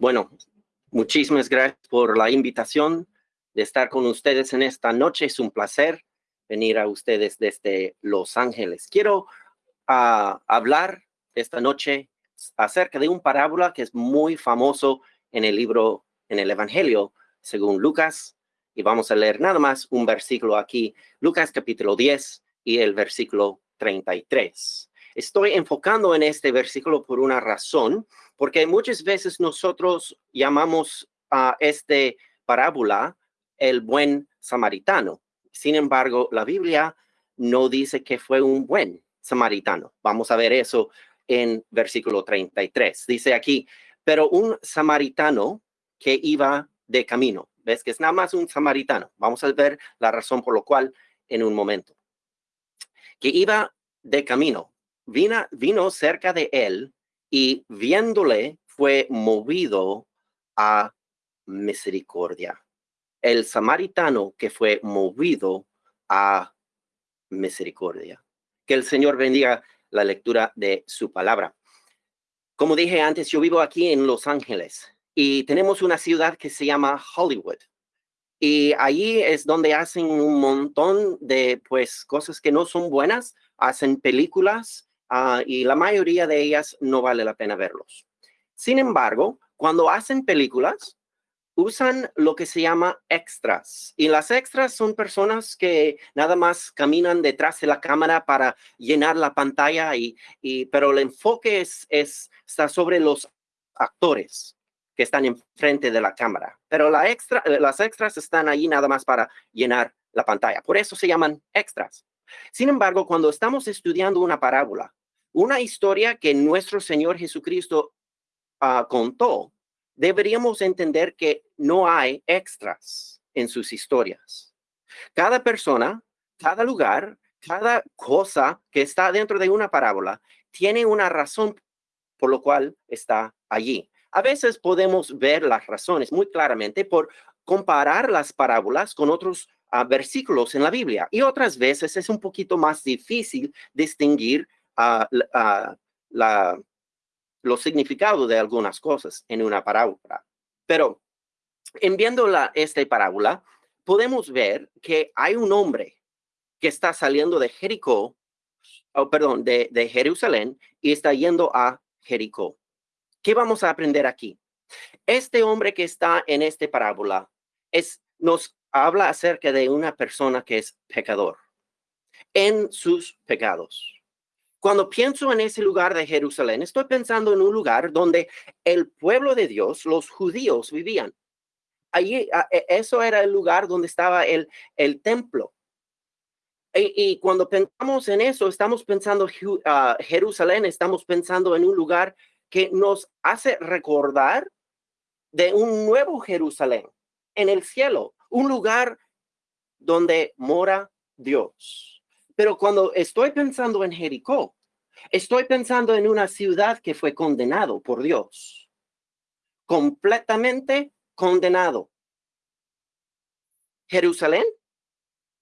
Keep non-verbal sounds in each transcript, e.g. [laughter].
Bueno, muchísimas gracias por la invitación de estar con ustedes en esta noche. Es un placer venir a ustedes desde Los Ángeles. Quiero uh, hablar esta noche acerca de un parábola que es muy famoso en el libro, en el Evangelio, según Lucas. Y vamos a leer nada más un versículo aquí, Lucas capítulo 10 y el versículo 33. Estoy enfocando en este versículo por una razón, porque muchas veces nosotros llamamos a este parábola el buen samaritano. Sin embargo, la Biblia no dice que fue un buen samaritano. Vamos a ver eso en versículo 33. Dice aquí, pero un samaritano que iba de camino. ¿Ves que es nada más un samaritano? Vamos a ver la razón por lo cual en un momento. Que iba de camino, vino, cerca de él y viéndole fue movido a misericordia. El samaritano que fue movido a misericordia. Que el Señor bendiga la lectura de su palabra. Como dije antes, yo vivo aquí en Los Ángeles y tenemos una ciudad que se llama Hollywood. Y allí es donde hacen un montón de pues cosas que no son buenas, hacen películas uh, y la mayoría de ellas no vale la pena verlos. Sin embargo, cuando hacen películas, usan lo que se llama extras. Y las extras son personas que nada más caminan detrás de la cámara para llenar la pantalla, y, y pero el enfoque es, es, está sobre los actores que están enfrente de la cámara. Pero la extra, las extras están ahí nada más para llenar la pantalla. Por eso se llaman extras. Sin embargo, cuando estamos estudiando una parábola, una historia que nuestro Señor Jesucristo uh, contó, deberíamos entender que no hay extras en sus historias. Cada persona, cada lugar, cada cosa que está dentro de una parábola tiene una razón por lo cual está allí. A veces podemos ver las razones muy claramente por comparar las parábolas con otros uh, versículos en la Biblia y otras veces es un poquito más difícil distinguir uh, uh, la, los significados de algunas cosas en una parábola. Pero en viendo la, esta parábola, podemos ver que hay un hombre que está saliendo de Jericó, oh, perdón, de, de Jerusalén y está yendo a Jericó. ¿Qué vamos a aprender aquí? Este hombre que está en esta parábola es, nos habla acerca de una persona que es pecador en sus pecados. Cuando pienso en ese lugar de Jerusalén, estoy pensando en un lugar donde el pueblo de Dios, los judíos, vivían. Allí, e, eso era el lugar donde estaba el, el templo. Y, cuando pensamos en eso, estamos pensando uh, Jerusalén, estamos pensando en un lugar que nos hace recordar de un nuevo Jerusalén en el cielo, un lugar donde mora Dios. Pero cuando estoy pensando en Jericó, estoy pensando en una ciudad que fue condenado por Dios. Completamente condenado. Jerusalén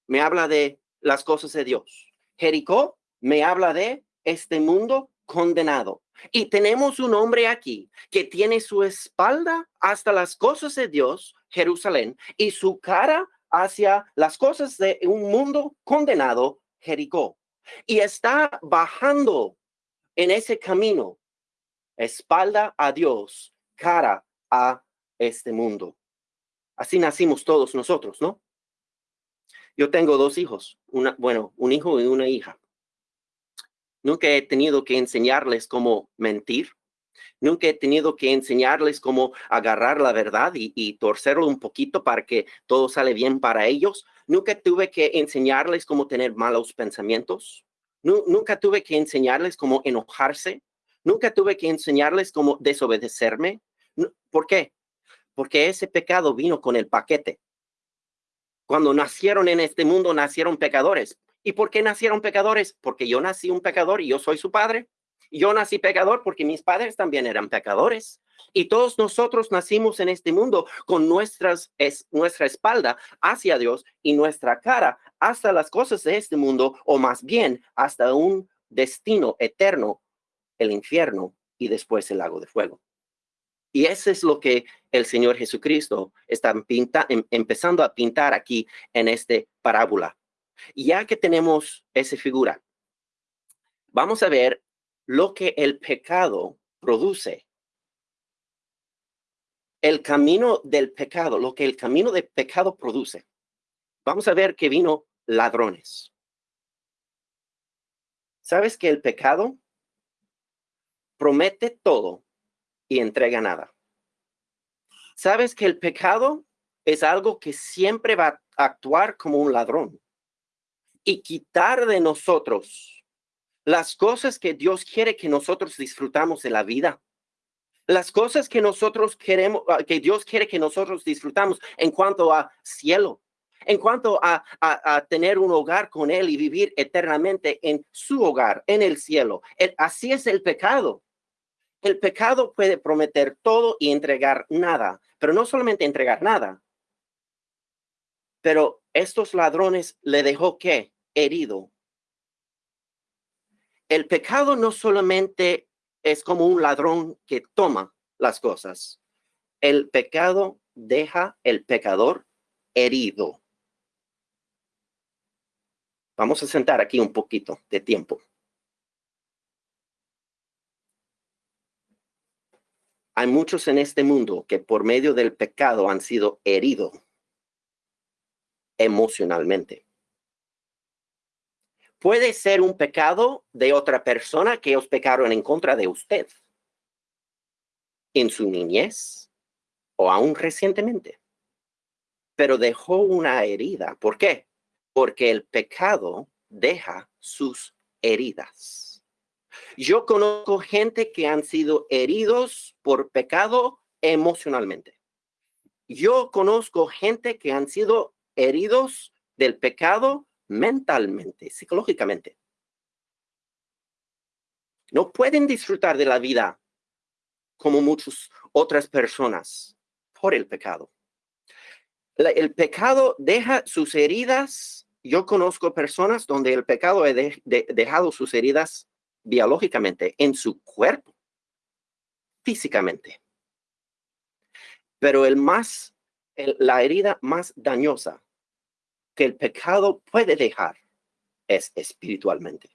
me habla de las cosas de Dios. Jericó me habla de este mundo condenado. Y tenemos un hombre aquí que tiene su espalda hasta las cosas de Dios, Jerusalén, y su cara hacia las cosas de un mundo condenado, Jericó y está bajando en ese camino, espalda a Dios, cara a este mundo. Así nacimos todos nosotros, ¿no? Yo tengo dos hijos, una, bueno, un hijo y una hija. Nunca he tenido que enseñarles cómo mentir. Nunca he tenido que enseñarles cómo agarrar la verdad y, y torcerlo un poquito para que todo sale bien para ellos. Nunca tuve que enseñarles cómo tener malos pensamientos. Nunca tuve que enseñarles cómo enojarse. Nunca tuve que enseñarles cómo desobedecerme. ¿Por qué? Porque ese pecado vino con el paquete. Cuando nacieron en este mundo, nacieron pecadores. ¿Y por qué nacieron pecadores? Porque yo nací un pecador y yo soy su padre. Yo nací pecador porque mis padres también eran pecadores. Y todos nosotros nacimos en este mundo con nuestras, es, nuestra espalda hacia Dios y nuestra cara hasta las cosas de este mundo, o más bien hasta un destino eterno, el infierno y después el lago de fuego. Y eso es lo que el Señor Jesucristo está em, empezando a pintar aquí en esta parábola. Ya que tenemos esa figura, vamos a ver lo que el pecado produce. El camino del pecado, lo que el camino del pecado produce. Vamos a ver que vino ladrones. ¿Sabes que el pecado promete todo y entrega nada? ¿Sabes que el pecado es algo que siempre va a actuar como un ladrón y quitar de nosotros las cosas que Dios quiere que nosotros disfrutamos de la vida? Las cosas que nosotros queremos, ah, que Dios quiere que nosotros disfrutamos en cuanto a cielo, en cuanto a, a, tener un hogar con Él y vivir eternamente en su hogar, en el cielo. así es el pecado. El pecado puede prometer todo y entregar nada, pero no solamente entregar nada, pero estos ladrones le dejó que herido. El pecado no solamente es como un ladrón que toma las cosas. El pecado deja el pecador herido. Vamos a sentar aquí un poquito de tiempo. Hay muchos en este mundo que por medio del pecado han sido heridos emocionalmente. Puede ser un pecado de otra persona que os pecaron en contra de usted en su niñez o aún recientemente, pero dejó una herida. ¿Por qué? Porque el pecado deja sus heridas. Yo conozco gente que han sido heridos por pecado emocionalmente. Yo conozco gente que han sido heridos del pecado mentalmente, psicológicamente. No pueden disfrutar de la vida como muchas otras personas por el pecado. el pecado deja sus heridas. Yo conozco personas donde el pecado ha dejado sus heridas biológicamente en su cuerpo, físicamente. Pero el más, la herida más dañosa que el pecado puede dejar es espiritualmente.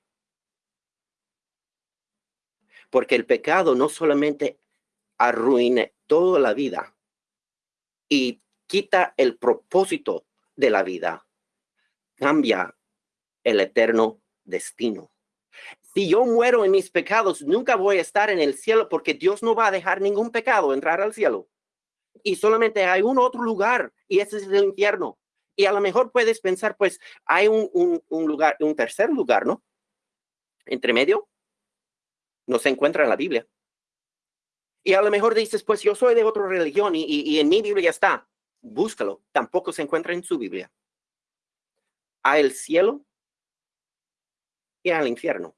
Porque el pecado no solamente arruina toda la vida y quita el propósito de la vida, cambia el eterno destino si yo muero en mis pecados, nunca voy a estar en el cielo porque Dios no va a dejar ningún pecado entrar al cielo. Y solamente hay un otro lugar y ese es el infierno. Y a lo mejor puedes pensar, pues hay un, un, lugar, un tercer lugar, ¿no? Entre medio, no se encuentra en la Biblia. Y a lo mejor dices, pues yo soy de otra religión y, en mi Biblia está. Búscalo, tampoco se encuentra en su Biblia. A el cielo y al infierno.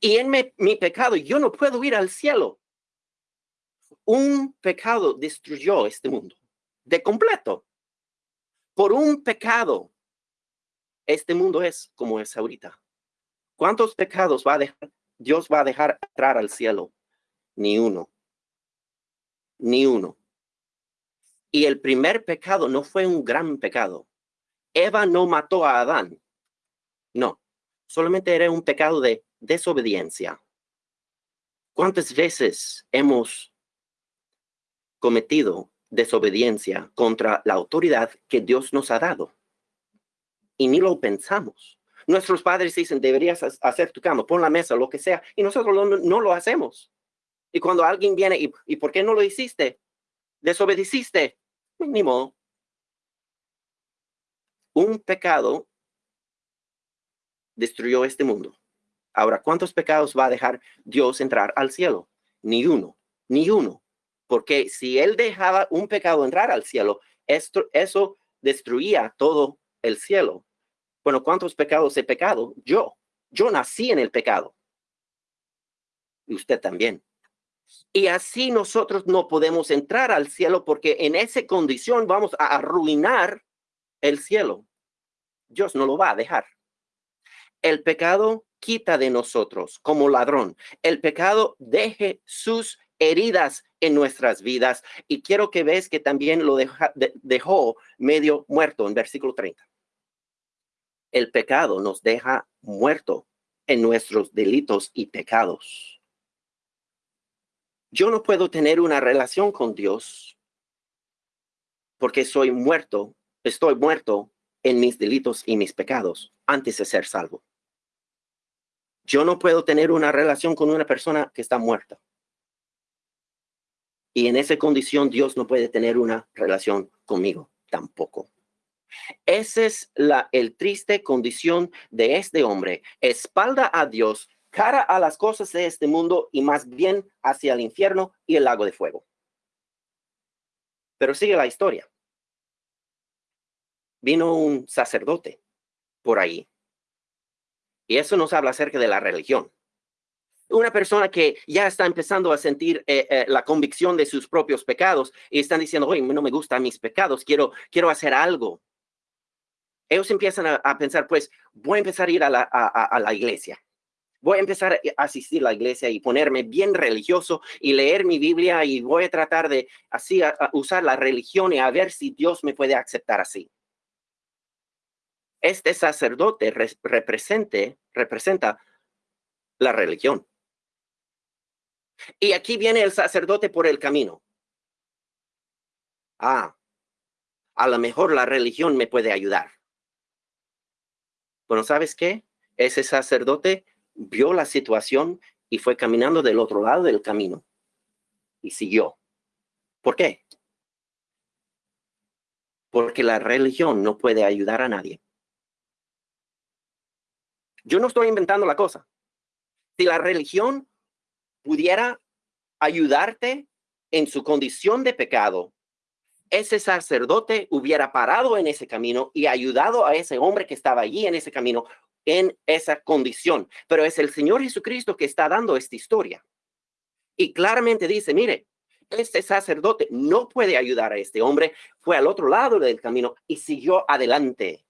Y en mi, pecado yo no puedo ir al cielo. Un pecado destruyó este mundo de completo. Por un pecado, este mundo es como es ahorita. ¿Cuántos pecados va a dejar, Dios va a dejar entrar al cielo? Ni uno. Ni uno. Y el primer pecado no fue un gran pecado. Eva no mató a Adán. No, solamente era un pecado de desobediencia. ¿Cuántas veces hemos cometido desobediencia contra la autoridad que Dios nos ha dado? Y ni lo pensamos. Nuestros padres dicen, deberías hacer tu cama, pon la mesa, lo que sea, y nosotros no, lo hacemos. Y cuando alguien viene, y, ¿y por qué no lo hiciste? Desobedeciste. Ni modo. Un pecado destruyó este mundo. Ahora, ¿cuántos pecados va a dejar Dios entrar al cielo? Ni uno, ni uno. Porque si él dejaba un pecado entrar al cielo, esto, eso destruía todo el cielo. Bueno, ¿cuántos pecados he pecado? Yo. Yo nací en el pecado. Y usted también. Y así nosotros no podemos entrar al cielo porque en esa condición vamos a arruinar el cielo. Dios no lo va a dejar. El pecado quita de nosotros como ladrón. El pecado deje sus heridas en nuestras vidas. Y quiero que veas que también lo dejó medio muerto en versículo 30. El pecado nos deja muerto en nuestros delitos y pecados. Yo no puedo tener una relación con Dios porque soy muerto, estoy muerto en mis delitos y mis pecados antes de ser salvo. Yo no puedo tener una relación con una persona que está muerta. Y en esa condición Dios no puede tener una relación conmigo tampoco. Esa es la el triste condición de este hombre, espalda a Dios, cara a las cosas de este mundo y más bien hacia el infierno y el lago de fuego. Pero sigue la historia. Vino un sacerdote por ahí. Y eso nos habla acerca de la religión una persona que ya está empezando a sentir eh, eh, la convicción de sus propios pecados y están diciendo, oye, no me gustan mis pecados, quiero, quiero hacer algo. Ellos empiezan a, pensar, pues voy a empezar a ir a la, a, la, iglesia. Voy a empezar a asistir a la iglesia y ponerme bien religioso y leer mi Biblia y voy a tratar de así usar la religión y a ver si Dios me puede aceptar así. Este sacerdote representa la religión. Y aquí viene el sacerdote por el camino. Ah, a lo mejor la religión me puede ayudar. Bueno, ¿sabes qué? Ese sacerdote vio la situación y fue caminando del otro lado del camino y siguió. ¿Por qué? Porque la religión no puede ayudar a nadie. Yo no estoy inventando la cosa. Si la religión pudiera ayudarte en su condición de pecado, ese sacerdote hubiera parado en ese camino y ayudado a ese hombre que estaba allí en ese camino en esa condición. Pero es el Señor Jesucristo que está dando esta historia. Y claramente dice, mire, este sacerdote no puede ayudar a este hombre, fue al otro lado del camino y siguió adelante.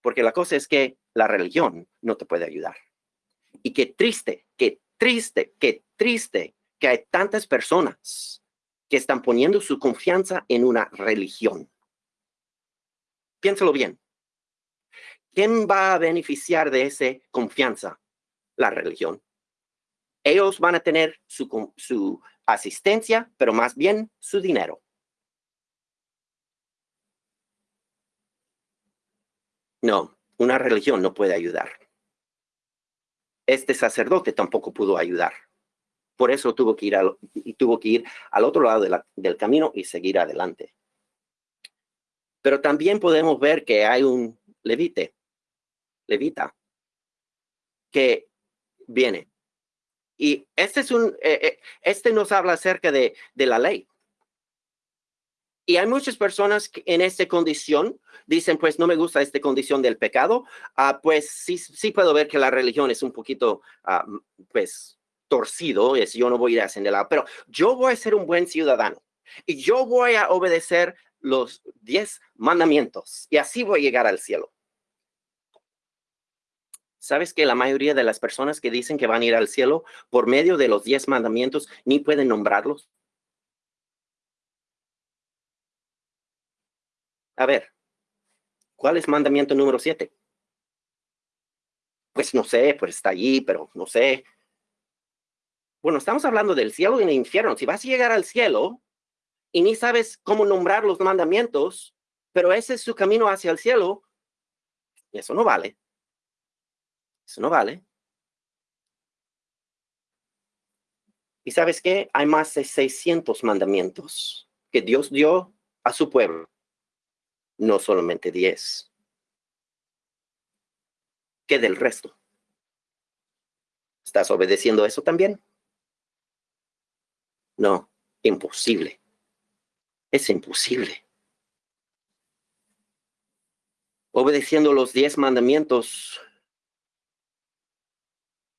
Porque la cosa es que la religión no te puede ayudar. Y qué triste, qué triste, qué triste que hay tantas personas que están poniendo su confianza en una religión. Piénsalo bien. ¿Quién va a beneficiar de esa confianza? La religión. Ellos van a tener su, su asistencia, pero más bien su dinero. No, una religión no puede ayudar este sacerdote tampoco pudo ayudar. Por eso tuvo que ir al, tuvo que ir al otro lado del camino y seguir adelante. Pero también podemos ver que hay un levite, levita, que viene. Y este es un, eh, eh, este nos habla acerca de la ley. Y hay muchas personas que en esta condición dicen, pues no me gusta esta condición del pecado. Ah, pues sí, sí puedo ver que la religión es un poquito, ah, pues, torcido, es yo no voy a ir a lado, pero yo voy a ser un buen ciudadano y yo voy a obedecer los diez mandamientos y así voy a llegar al cielo. ¿Sabes que la mayoría de las personas que dicen que van a ir al cielo por medio de los diez mandamientos ni pueden nombrarlos? A ver, ¿cuál es mandamiento número siete? Pues no sé, pues está allí, pero no sé. Bueno, estamos hablando del cielo y el infierno. Si vas a llegar al cielo y ni sabes cómo nombrar los mandamientos, pero ese es su camino hacia el cielo, eso no vale. Eso no vale. ¿Y sabes qué? Hay más de 600 mandamientos que Dios dio a su pueblo no solamente 10. ¿Qué del resto? ¿Estás obedeciendo eso también? No, imposible. Es imposible. Obedeciendo los diez mandamientos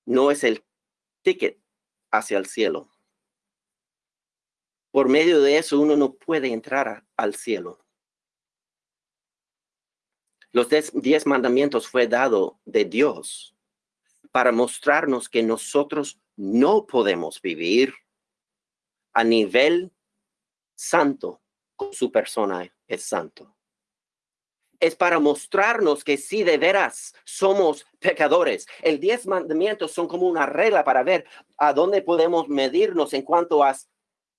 no es el ticket hacia el cielo. Por medio de eso uno no puede entrar al cielo. Los diez mandamientos fue dado de Dios para mostrarnos que nosotros no podemos vivir a nivel santo, con su persona es santo. Es para mostrarnos que si de veras somos pecadores. El diez mandamientos son como una regla para ver a dónde podemos medirnos en cuanto a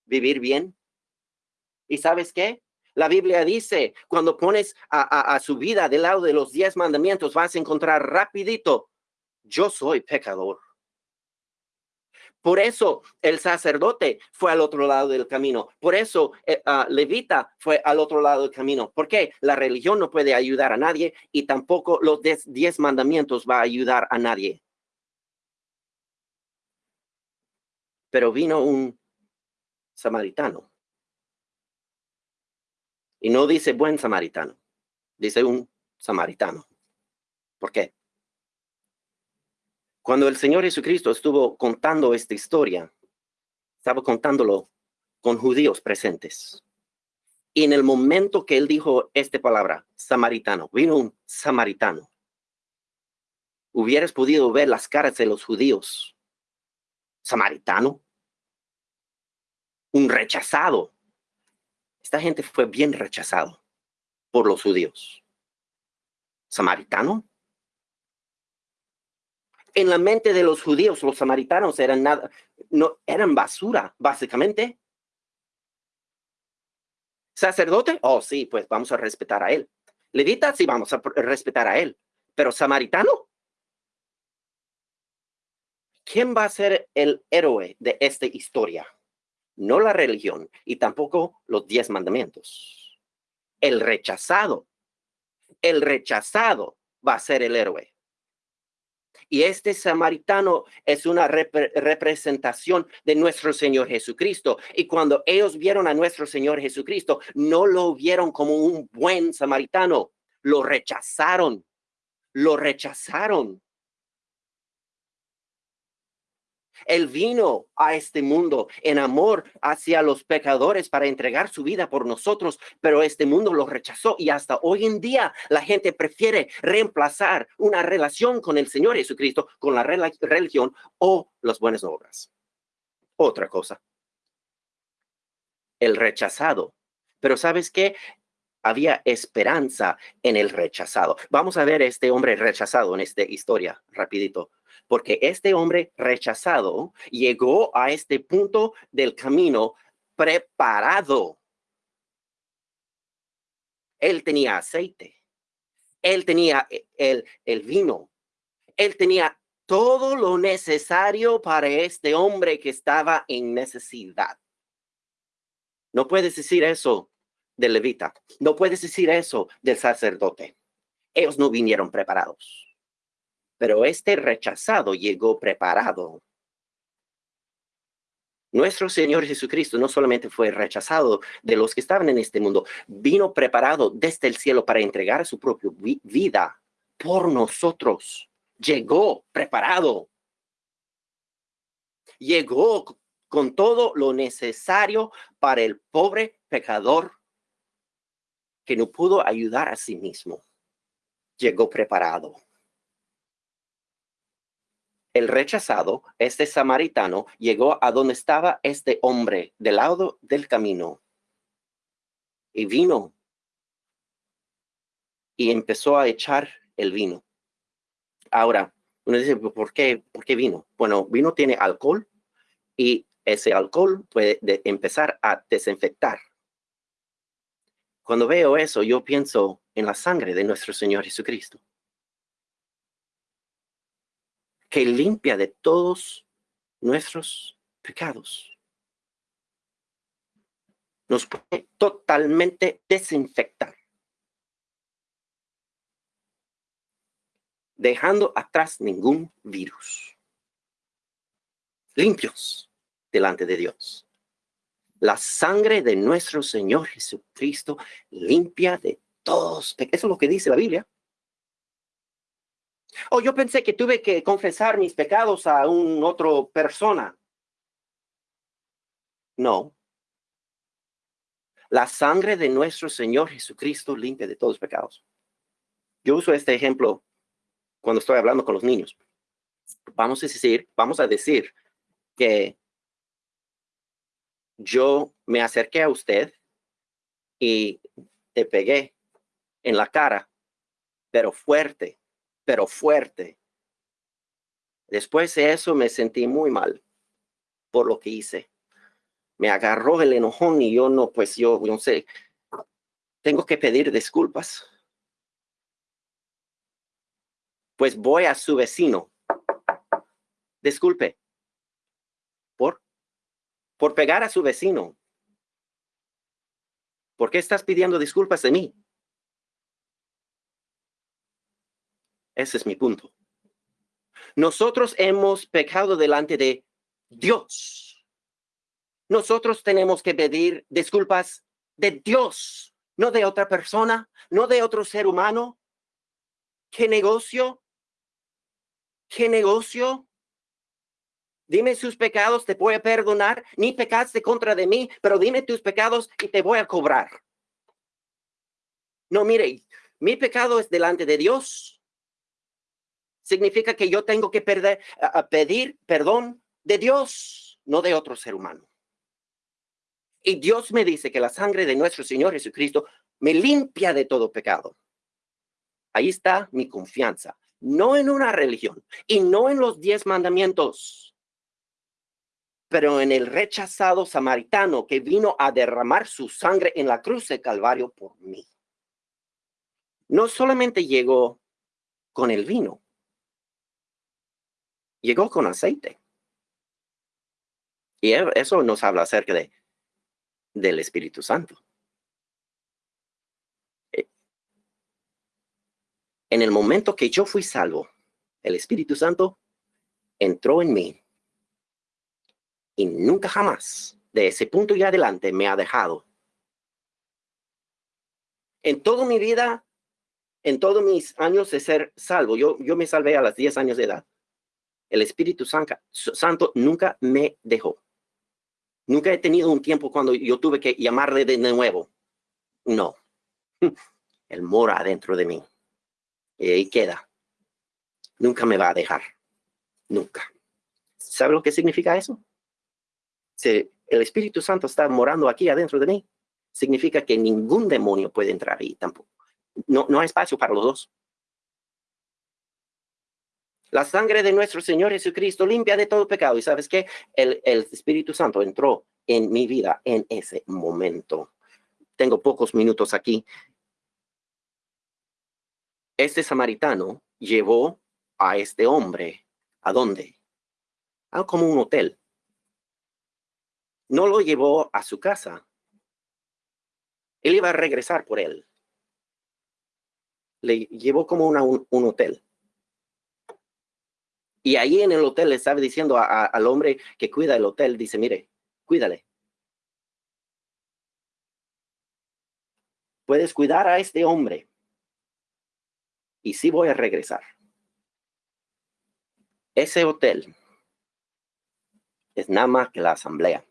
vivir bien. ¿Y sabes qué? La Biblia dice, cuando pones a, su vida del lado de los diez mandamientos, vas a encontrar rapidito, yo soy pecador. Por eso el sacerdote fue al otro lado del camino. Por eso eh, ah, Levita fue al otro lado del camino. Porque la religión no puede ayudar a nadie y tampoco los diez mandamientos va a ayudar a nadie. Pero vino un samaritano y no dice buen samaritano, dice un samaritano. ¿Por qué? Cuando el Señor Jesucristo estuvo contando esta historia, estaba contándolo con judíos presentes. Y en el momento que él dijo esta palabra, samaritano, vino un samaritano. Hubieras podido ver las caras de los judíos. Samaritano. Un rechazado. Esta gente fue bien rechazado por los judíos. ¿Samaritano? En la mente de los judíos, los samaritanos eran nada, no, eran basura, básicamente. ¿Sacerdote? Oh, sí, pues vamos a respetar a él. Levita, sí, vamos a respetar a él. Pero samaritano, ¿quién va a ser el héroe de esta historia? No la religión y tampoco los diez mandamientos. El rechazado, el rechazado va a ser el héroe. Y este samaritano es una representación de nuestro Señor Jesucristo. Y cuando ellos vieron a nuestro Señor Jesucristo, no lo vieron como un buen samaritano, lo rechazaron, lo rechazaron. Él vino a este mundo en amor hacia los pecadores para entregar su vida por nosotros, pero este mundo lo rechazó y hasta hoy en día la gente prefiere reemplazar una relación con el Señor Jesucristo con la religión o las buenas obras. Otra cosa. El rechazado. Pero ¿sabes qué? Había esperanza en el rechazado. Vamos a ver este hombre rechazado en esta historia, rapidito porque este hombre rechazado llegó a este punto del camino preparado. Él tenía aceite, él tenía e, el, el vino, él tenía todo lo necesario para este hombre que estaba en necesidad. No puedes decir eso del levita, no puedes decir eso del sacerdote. Ellos no vinieron preparados. Pero este rechazado llegó preparado. Nuestro Señor Jesucristo no solamente fue rechazado de los que estaban en este mundo, vino preparado desde el cielo para entregar su propia vida por nosotros. Llegó preparado. Llegó con todo lo necesario para el pobre pecador que no pudo ayudar a sí mismo. Llegó preparado el rechazado, este samaritano, llegó a donde estaba este hombre del lado del camino y vino y empezó a echar el vino. Ahora, uno dice, ¿por qué, ¿por qué vino? Bueno, vino tiene alcohol y ese alcohol puede empezar a desinfectar. Cuando veo eso, yo pienso en la sangre de nuestro Señor Jesucristo que limpia de todos nuestros pecados. Nos puede totalmente desinfectar. Dejando atrás ningún virus. Limpios delante de Dios. La sangre de nuestro Señor Jesucristo limpia de todos. Eso es lo que dice la Biblia. Oh, yo pensé que tuve que confesar mis pecados a un otro persona. No. La sangre de nuestro Señor Jesucristo limpia de todos los pecados. Yo uso este ejemplo cuando estoy hablando con los niños. Vamos a decir, vamos a decir que yo me acerqué a usted y te pegué en la cara, pero fuerte, pero fuerte. Después de eso me sentí muy mal por lo que hice. Me agarró el enojón y yo no, pues yo no sé, tengo que pedir disculpas. Pues voy a su vecino. Disculpe. ¿Por? Pegar a su vecino. ¿Por qué estás pidiendo disculpas de mí? Ese es mi punto. Nosotros hemos pecado delante de Dios. Nosotros tenemos que pedir disculpas de Dios, no de otra persona, no de otro ser humano. ¿Qué negocio? ¿Qué negocio? Dime sus pecados, te voy a perdonar. Ni pecaste contra de mí, pero dime tus pecados y te voy a cobrar. No, mire, mi pecado es delante de Dios. Significa que yo tengo que pedir perdón de Dios, no de otro ser humano. Y Dios me dice que la sangre de nuestro Señor Jesucristo me limpia de todo pecado. Ahí está mi confianza, no en una religión y no en los diez mandamientos, pero en el rechazado samaritano que vino a derramar su sangre en la cruz de Calvario por mí. No solamente llegó con el vino, llegó con aceite. Y e, eso nos habla acerca de, del Espíritu Santo. Eh, en el momento que yo fui salvo, el Espíritu Santo entró en mí y nunca jamás de ese punto y adelante me ha dejado. En toda mi vida, en todos mis años de ser salvo, yo, yo me salvé a los 10 años de edad. El Espíritu Santo nunca me dejó. Nunca he tenido un tiempo cuando yo tuve que llamarle de nuevo. No. [laughs] Él mora dentro de mí. Y ahí queda. Nunca me va a dejar. Nunca. ¿Sabe lo que significa eso? Si el Espíritu Santo está morando aquí adentro de mí, significa que ningún demonio puede entrar ahí tampoco. No, no hay espacio para los dos. La sangre de nuestro Señor Jesucristo limpia de todo pecado. Y sabes que el, el Espíritu Santo entró en mi vida en ese momento. Tengo pocos minutos aquí. Este samaritano llevó a este hombre. ¿A dónde? A como un hotel. No lo llevó a su casa. Él iba a regresar por él. Le llevó como un, un hotel. Y ahí en el hotel le estaba diciendo al hombre que cuida el hotel, dice, mire, cuídale. Puedes cuidar a este hombre. Y sí voy a regresar. Ese hotel es nada más que la asamblea.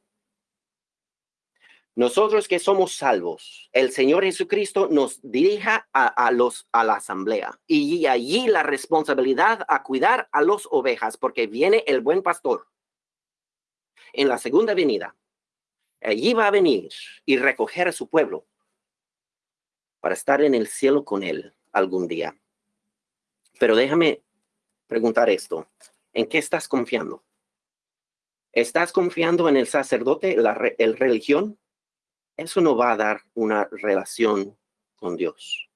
Nosotros que somos salvos, el Señor Jesucristo nos dirija a, los, a la asamblea y allí la responsabilidad a cuidar a los ovejas porque viene el buen pastor. En la segunda venida, allí va a venir y recoger a su pueblo para estar en el cielo con él algún día. Pero déjame preguntar esto. ¿En qué estás confiando? ¿Estás confiando en el sacerdote, la el religión? Eso no va a dar una relación con Dios.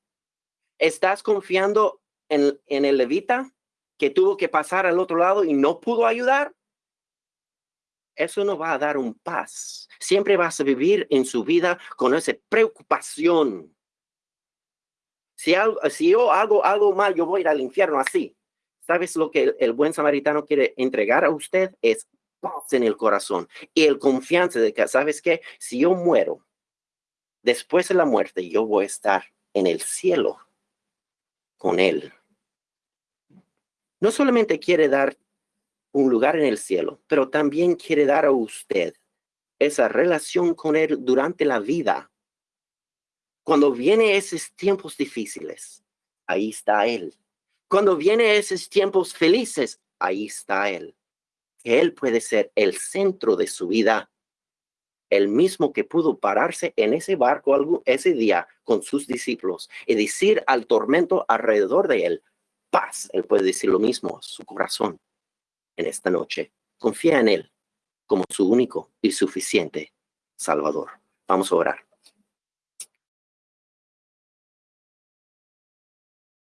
¿Estás confiando en, el levita que tuvo que pasar al otro lado y no pudo ayudar? Eso no va a dar un paz. Siempre vas a vivir en su vida con esa preocupación. Si, algo, si yo hago algo mal, yo voy al infierno así. ¿Sabes lo que el buen samaritano quiere entregar a usted? Es paz en el corazón y el confianza de que, ¿sabes qué? Si yo muero, después de la muerte yo voy a estar en el cielo con Él. No solamente quiere dar un lugar en el cielo, pero también quiere dar a usted esa relación con Él durante la vida. Cuando viene esos tiempos difíciles, ahí está Él. Cuando viene esos tiempos felices, ahí está Él. Él puede ser el centro de su vida el mismo que pudo pararse en ese barco ese día con sus discípulos y decir al tormento alrededor de él, paz, él puede decir lo mismo su corazón en esta noche. Confía en él como su único y suficiente Salvador. Vamos a orar.